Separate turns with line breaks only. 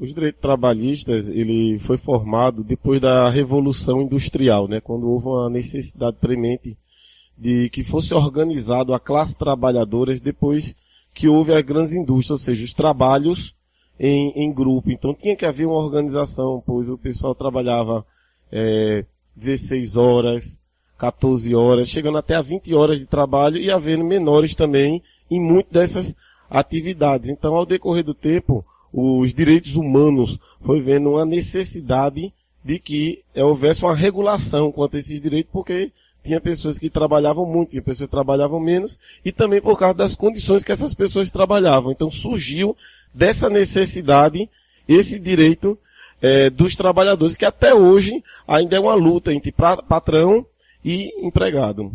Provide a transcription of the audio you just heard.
Os direitos trabalhistas, ele foi formado depois da Revolução Industrial, né? Quando houve uma necessidade premente de que fosse organizado a classe trabalhadora depois que houve as grandes indústrias, ou seja, os trabalhos em, em grupo. Então tinha que haver uma organização, pois o pessoal trabalhava é, 16 horas, 14 horas, chegando até a 20 horas de trabalho e havendo menores também em muitas dessas atividades. Então, ao decorrer do tempo, os direitos humanos foi vendo uma necessidade de que houvesse uma regulação quanto a esses direitos, porque tinha pessoas que trabalhavam muito, tinha pessoas que trabalhavam menos, e também por causa das condições que essas pessoas trabalhavam. Então surgiu dessa necessidade esse direito é, dos trabalhadores, que até hoje ainda é uma luta entre patrão e empregado.